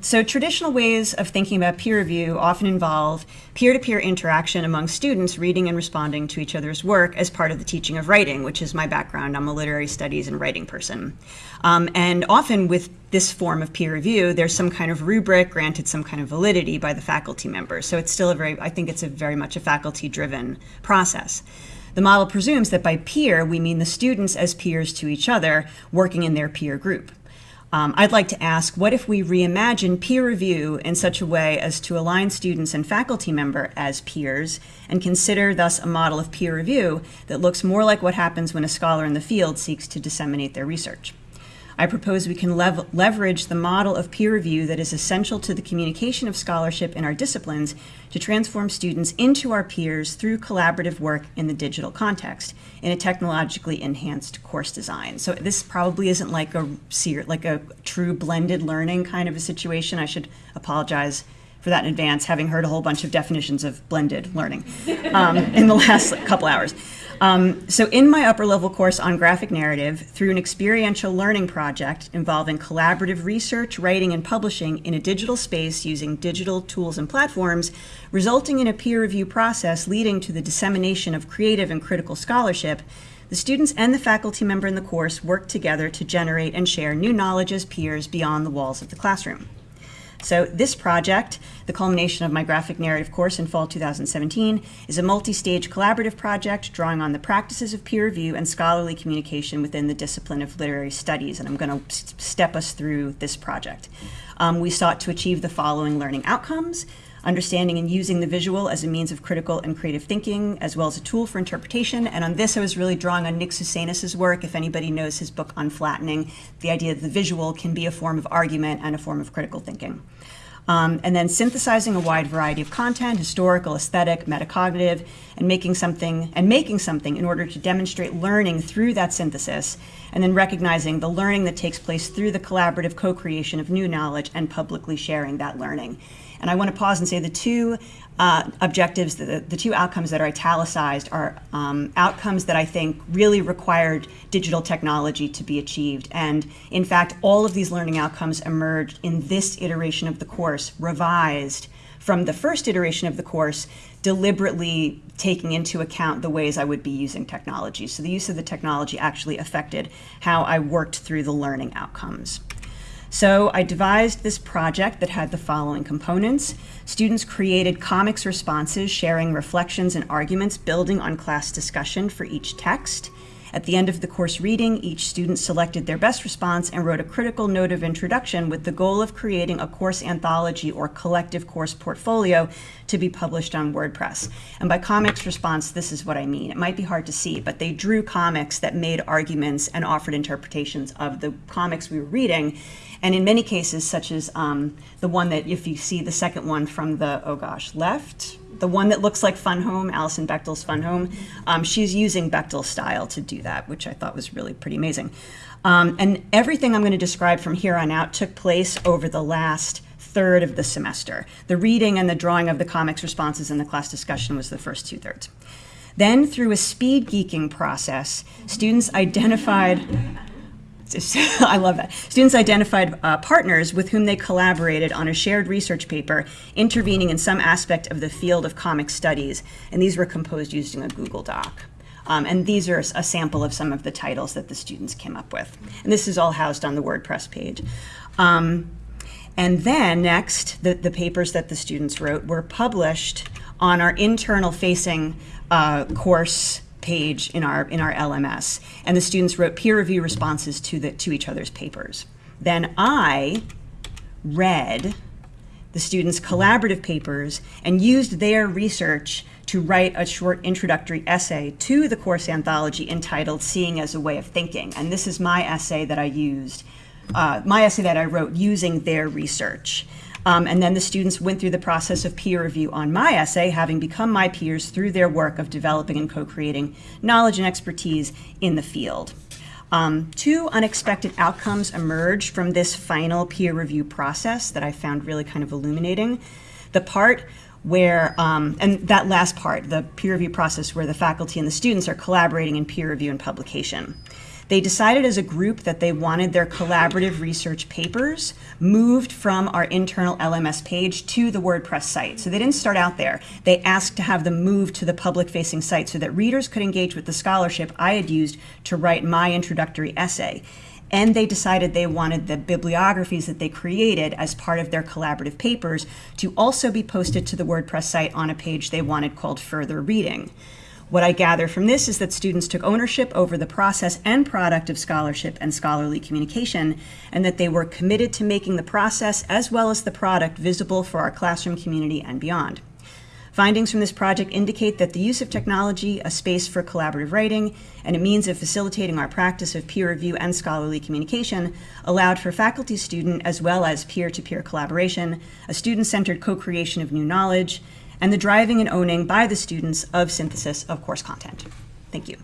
So traditional ways of thinking about peer review often involve peer-to-peer interaction among students reading and responding to each other's work as part of the teaching of writing, which is my background. I'm a literary studies and writing person. Um, and often with this form of peer review, there's some kind of rubric granted some kind of validity by the faculty members. So it's still a very, I think it's a very much a faculty-driven process. The model presumes that by peer, we mean the students as peers to each other working in their peer group. Um, I'd like to ask, what if we reimagine peer review in such a way as to align students and faculty member as peers and consider thus a model of peer review that looks more like what happens when a scholar in the field seeks to disseminate their research? I propose we can lev leverage the model of peer review that is essential to the communication of scholarship in our disciplines to transform students into our peers through collaborative work in the digital context in a technologically enhanced course design. So this probably isn't like a like a true blended learning kind of a situation. I should apologize for that in advance, having heard a whole bunch of definitions of blended learning um, in the last couple hours. Um, so in my upper level course on graphic narrative, through an experiential learning project involving collaborative research, writing, and publishing in a digital space using digital tools and platforms, resulting in a peer review process leading to the dissemination of creative and critical scholarship, the students and the faculty member in the course work together to generate and share new knowledge as peers beyond the walls of the classroom. So this project, the culmination of my graphic narrative course in fall 2017, is a multi-stage collaborative project drawing on the practices of peer review and scholarly communication within the discipline of literary studies, and I'm going to step us through this project. Um, we sought to achieve the following learning outcomes understanding and using the visual as a means of critical and creative thinking, as well as a tool for interpretation. And on this, I was really drawing on Nick Sousanis' work. If anybody knows his book Unflattening, the idea that the visual can be a form of argument and a form of critical thinking. Um, and then synthesizing a wide variety of content, historical, aesthetic, metacognitive, and making something and making something in order to demonstrate learning through that synthesis, and then recognizing the learning that takes place through the collaborative co-creation of new knowledge and publicly sharing that learning. And I want to pause and say the two uh, objectives, the, the two outcomes that are italicized are um, outcomes that I think really required digital technology to be achieved. And in fact, all of these learning outcomes emerged in this iteration of the course, revised from the first iteration of the course, deliberately taking into account the ways I would be using technology. So the use of the technology actually affected how I worked through the learning outcomes. So I devised this project that had the following components. Students created comics responses sharing reflections and arguments building on class discussion for each text. At the end of the course reading, each student selected their best response and wrote a critical note of introduction with the goal of creating a course anthology or collective course portfolio to be published on WordPress. And by comics response, this is what I mean. It might be hard to see, but they drew comics that made arguments and offered interpretations of the comics we were reading. And in many cases, such as um, the one that if you see the second one from the, oh gosh, left, the one that looks like Fun Home, Alison Bechdel's Fun Home, um, she's using Bechdel style to do that, which I thought was really pretty amazing. Um, and everything I'm going to describe from here on out took place over the last third of the semester. The reading and the drawing of the comics responses in the class discussion was the first two thirds. Then through a speed geeking process, students identified I love that. Students identified uh, partners with whom they collaborated on a shared research paper intervening in some aspect of the field of comic studies, and these were composed using a Google Doc. Um, and these are a sample of some of the titles that the students came up with. And this is all housed on the WordPress page. Um, and then next, the, the papers that the students wrote were published on our internal facing uh, course page in our in our LMS, and the students wrote peer review responses to the to each other's papers. Then I read the students' collaborative papers and used their research to write a short introductory essay to the course anthology entitled Seeing as a Way of Thinking. And this is my essay that I used, uh, my essay that I wrote using their research. Um, and then the students went through the process of peer review on my essay, having become my peers through their work of developing and co-creating knowledge and expertise in the field. Um, two unexpected outcomes emerged from this final peer review process that I found really kind of illuminating. The part where, um, and that last part, the peer review process where the faculty and the students are collaborating in peer review and publication. They decided as a group that they wanted their collaborative research papers moved from our internal LMS page to the WordPress site. So they didn't start out there. They asked to have them moved to the public facing site so that readers could engage with the scholarship I had used to write my introductory essay and they decided they wanted the bibliographies that they created as part of their collaborative papers to also be posted to the WordPress site on a page they wanted called Further Reading. What I gather from this is that students took ownership over the process and product of scholarship and scholarly communication, and that they were committed to making the process as well as the product visible for our classroom community and beyond. Findings from this project indicate that the use of technology, a space for collaborative writing, and a means of facilitating our practice of peer review and scholarly communication allowed for faculty-student as well as peer-to-peer collaboration, a student-centered co-creation of new knowledge, and the driving and owning by the students of synthesis of course content. Thank you.